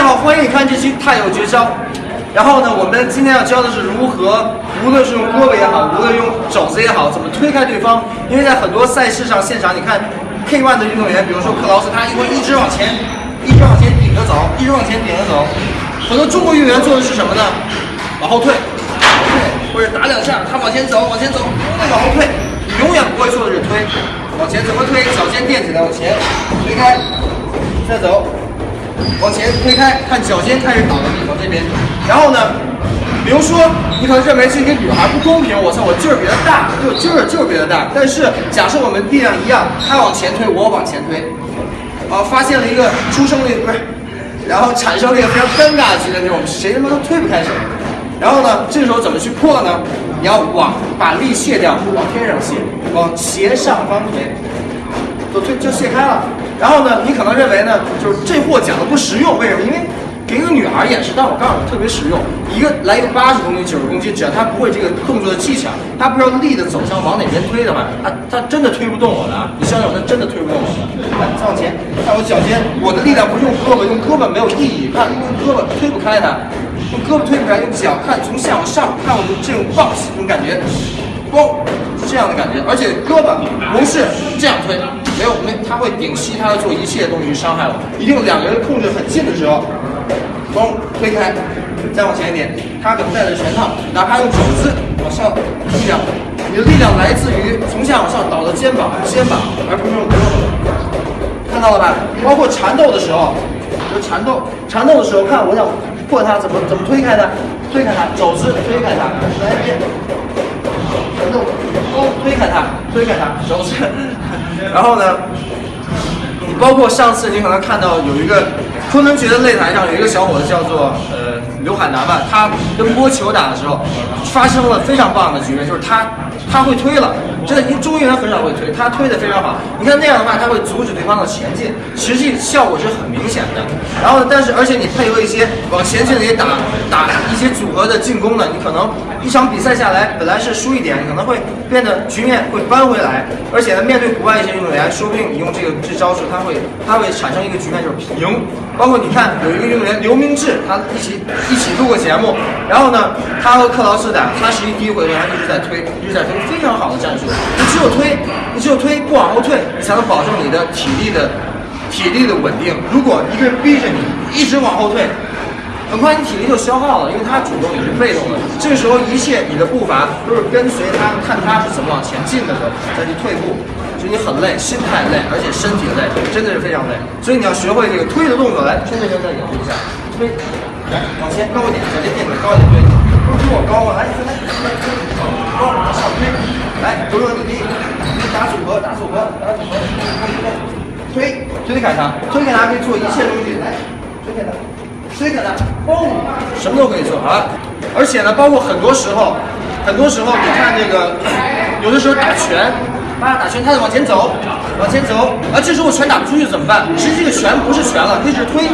家好，欢迎你看这期太有绝招。然后呢，我们今天要教的是如何，无论是用胳膊也好，无论用肘子也好，怎么推开对方。因为在很多赛事上，现场你看 K1 的运动员，比如说克劳斯，他一会一直往前，一直往前顶着走，一直往前顶着走。很多中国运动员做的是什么呢？往后退，退，或者打两下，他往前走，往前走，再往后退。永远不会做的是推，往前怎么推？脚尖垫起来，往前推开，再走。往前推开，看脚尖开始倒的地方这边。然后呢，比如说你可能认为这个女孩不公平，我操，我劲儿比她大，就劲儿就是比她大。但是假设我们力量一样，她往前推，我往前推，啊，发现了一个出生率不是，然后产生了一个非常尴尬的局面，就是我们谁他妈都推不开手。然后呢，这时候怎么去破呢？你要往把力卸掉，往天上卸，往斜上方推。就推就卸开了，然后呢，你可能认为呢，就是这货讲的不实用，为什么？因为给一个女孩演示，但我告诉你特别实用。一个来一个八十公斤、九十公斤，只要他不会这个动作的技巧，他不知道力的走向往哪边推的话，他他真的推不动我的。你相信我，他真的推不动我的。来，再往前，看我脚尖，我的力量不是用胳膊，用胳膊没有意义。看，用胳膊推不开它，用胳膊推不开，用脚看从下往上，看我们这种 box 这种感觉。嘣，这样的感觉，而且胳膊不是这样推，没有没，他会顶膝，他会做一切东西去伤害我。一定两个人控制很近的时候，嘣推开，再往前一点，他可能带着拳套，哪怕用肘子往上力量，你的力量来自于从下往上倒的肩膀，肩膀，而不是用胳膊。看到了吧？包括缠斗的时候，就缠斗，缠斗的时候，看我想破他怎么怎么推开他，推开他，肘子推开他，来一遍。哦，推开它，推开它，手指。然后呢，你包括上次你可能看到有一个昆仑决的擂台上有一个小伙子叫做呃刘海南吧，他跟波球打的时候发生了非常棒的局面，就是他他会推了，真的，因为中国人很少会推，他推的非常好。你看那样的话，他会阻止对方的前进，实际效果是很明显的。然后，但是而且你配合一些往前进的也打打一些组合的进攻呢，你可能一场比赛下来本来是输一点，你可能会变得局面会扳回来。而且呢，面对国外一些运动员，说不定你用这个这招数，他会他会产生一个局面就是平。包括你看有一个运动员刘明志，他一起一起录过节目，然后呢，他和克劳斯打，他实际第一回合他一直在推，一直在推，非常好的战术。你只有推，你只有推不往后退，你才能保证你的体力的。体力的稳定，如果一个人逼着你一直往后退，很快你体力就消耗了，因为他主动，你是被动的。这个时候，一切你的步伐都是跟随他，看他是怎么往前进的时候再去退步，就你很累，心态累，而且身体累，真的是非常累。所以你要学会这个推的动作，来，现在就再演示一下，推，来，往前高一点，脚尖垫底高一点，对，不是比我高吗？来，来，来，高，往上推，来，左右你打组合，打组合，打组合，推。推推开它，推开它可以做一切东西。来，推开它，推开它，嘣，什么都可以做啊！而且呢，包括很多时候，很多时候你看这个，有的时候打拳，啊，打拳，他在往前走，往前走，啊，这时候拳打不出去怎么办？实际这个拳不是拳了，这是推，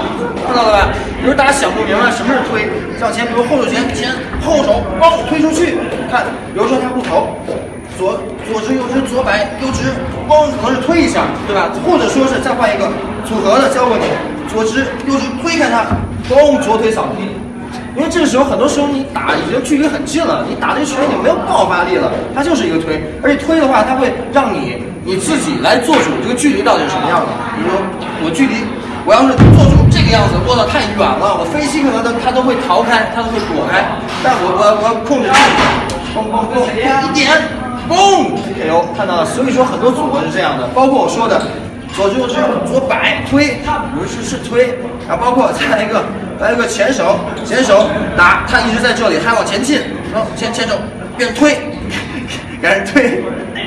看到了吧？比如大家想不明白什么是推，向前，比如后手拳，前后手，嘣，推出去，看，比如说他不投。左左直右直左摆右直，嘣，可能是推一下，对吧？或者说是再换一个组合的教过你，左直右直推开它，嘣，左腿扫地。因为这个时候很多时候你打已经距离很近了，你打这拳已经没有爆发力了，它就是一个推。而且推的话，它会让你你自己来做主这个距离到底是什么样的。比如说我距离，我要是做主这个样子，握得太远了，我飞机可能都它都会逃开，它都会躲开。但我我我要控制住，嘣嘣嘣，一点。嘣，K.O. 看到了，所以说很多组合是这样的，包括我说的左就右直左摆推，不是是推，然后包括再来一个来一个前手前手打，他一直在这里，还往前进，然后前前手变推，给人推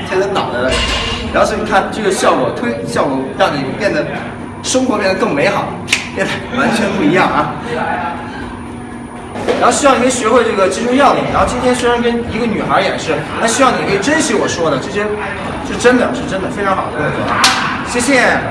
推他脑袋了，然后所以你看这个效果推效果让你变得生活变得更美好，变得完全不一样啊。然后希望你可以学会这个击中要领。然后今天虽然跟一个女孩演示，但希望你可以珍惜我说的这些，是真的是真的非常好的动作。谢谢。